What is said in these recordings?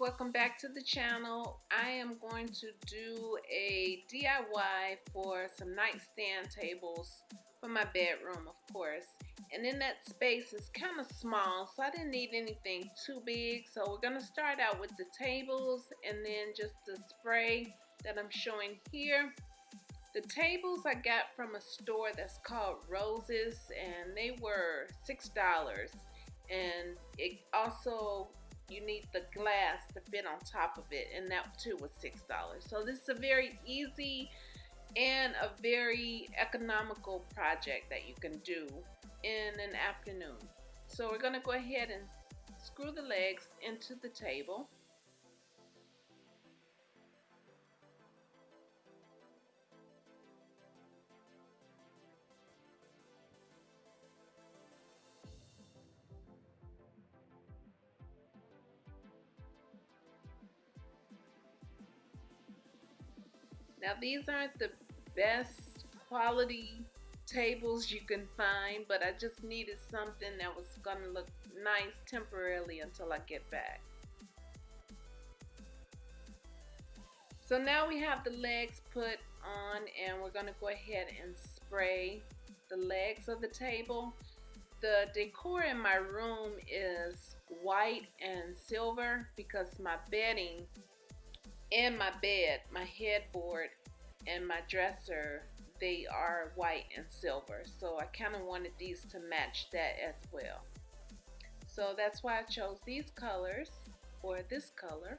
welcome back to the channel. I am going to do a DIY for some nightstand tables for my bedroom of course. And in that space is kind of small so I didn't need anything too big. So we're gonna start out with the tables and then just the spray that I'm showing here. The tables I got from a store that's called Roses and they were six dollars. And it also you need the glass to fit on top of it and that too was six dollars. So this is a very easy and a very economical project that you can do in an afternoon. So we're going to go ahead and screw the legs into the table Now these aren't the best quality tables you can find, but I just needed something that was gonna look nice temporarily until I get back. So now we have the legs put on and we're gonna go ahead and spray the legs of the table. The decor in my room is white and silver because my bedding and my bed, my headboard, and my dresser, they are white and silver. So I kind of wanted these to match that as well. So that's why I chose these colors, or this color,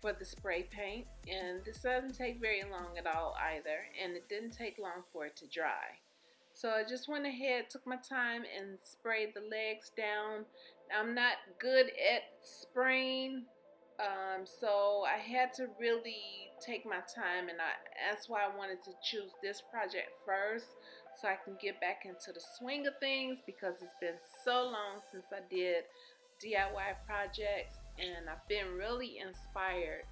for the spray paint. And this doesn't take very long at all either, and it didn't take long for it to dry. So I just went ahead, took my time, and sprayed the legs down. I'm not good at spraying um, so I had to really take my time and I, that's why I wanted to choose this project first so I can get back into the swing of things because it's been so long since I did DIY projects and I've been really inspired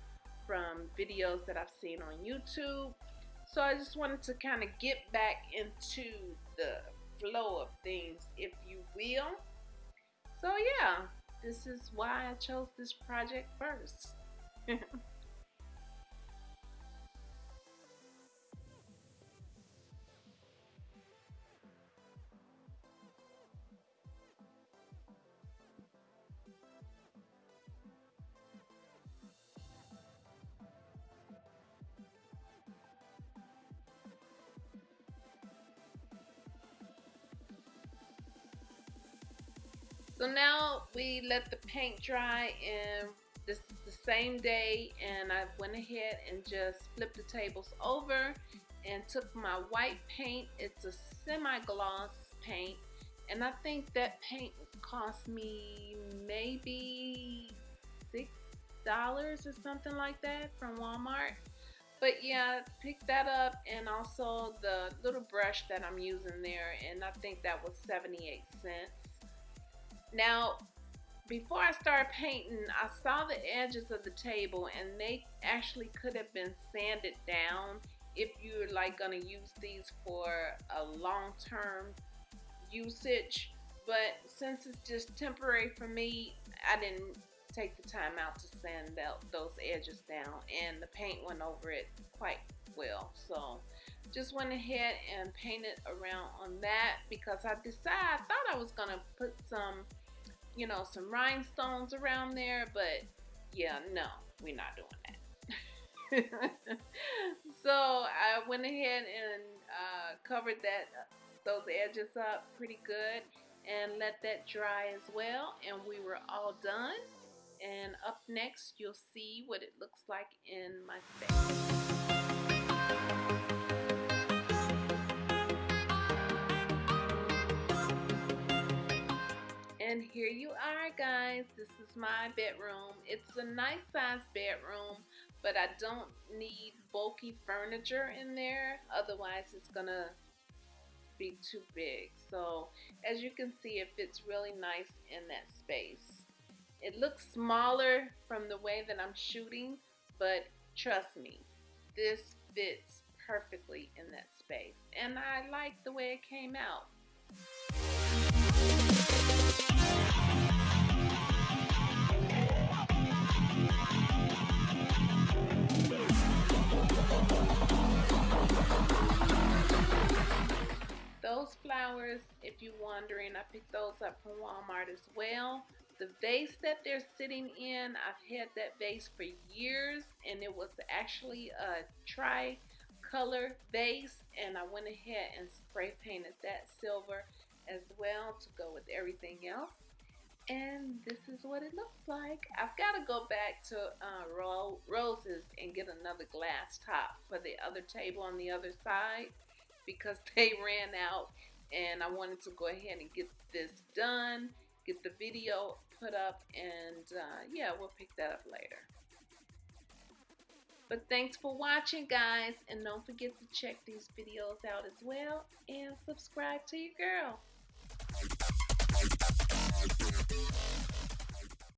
from videos that I've seen on YouTube. So I just wanted to kind of get back into the flow of things, if you will. So yeah, this is why I chose this project first. So now we let the paint dry and this is the same day and I went ahead and just flipped the tables over and took my white paint. It's a semi-gloss paint and I think that paint cost me maybe six dollars or something like that from Walmart but yeah pick that up and also the little brush that I'm using there and I think that was 78 cents now, before I started painting, I saw the edges of the table and they actually could have been sanded down if you're like gonna use these for a long-term usage. But since it's just temporary for me, I didn't take the time out to sand those edges down and the paint went over it quite well. So just went ahead and painted around on that because I decided I thought I was gonna put some you know, some rhinestones around there, but yeah, no, we're not doing that. so I went ahead and uh, covered that those edges up pretty good and let that dry as well and we were all done and up next you'll see what it looks like in my space. And here you are guys. This is my bedroom. It's a nice size bedroom, but I don't need bulky furniture in there. Otherwise it's gonna be too big. So as you can see, it fits really nice in that space. It looks smaller from the way that I'm shooting, but trust me, this fits perfectly in that space. And I like the way it came out. I picked those up from Walmart as well. The vase that they're sitting in, I've had that vase for years and it was actually a tri-color vase and I went ahead and spray painted that silver as well to go with everything else. And this is what it looks like. I've got to go back to uh, Ro Roses and get another glass top for the other table on the other side because they ran out and I wanted to go ahead and get this done, get the video put up, and uh, yeah, we'll pick that up later. But thanks for watching, guys, and don't forget to check these videos out as well and subscribe to your girl.